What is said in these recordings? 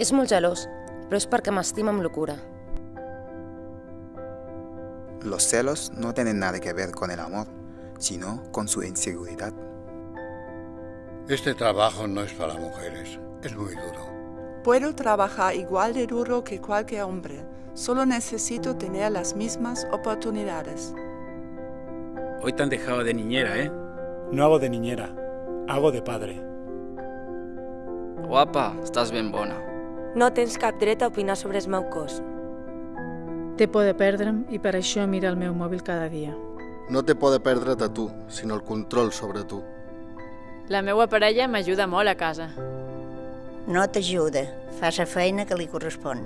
És molt gelós, però és perquè m'estima amb locura. Los celos no tienen nada que ver con el amor, sino con su inseguridad. Este trabajo no es para mujeres, es muy duro. Puedo trabajar igual de duro que cualquier hombre, solo necesito tener las mismas oportunidades. Hoy te han dejado de niñera, ¿eh? No hago de niñera, hago de padre. Guapa, estàs ben bona. No tens cap dret a opinar sobre el meu cos. Té por de perdre'm i per això mira el meu mòbil cada dia. No té por de perdre't a tu, sinó el control sobre tu. La meva parella m'ajuda molt a casa. No t'ajuda, fa la feina que li correspon.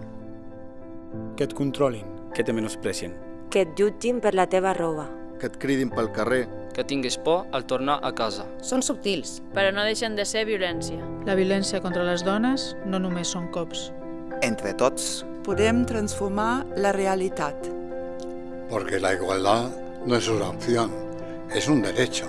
Que et controlin. Que te menosprecien. Que et jutgin per la teva roba. Que et cridin pel carrer. Que tinguis por al tornar a casa. Són subtils. Però no deixen de ser violència. La violència contra les dones no només són cops. Entre tots, Podem transformar la realitat. Porque la igualdad no es una opción, es un derecho.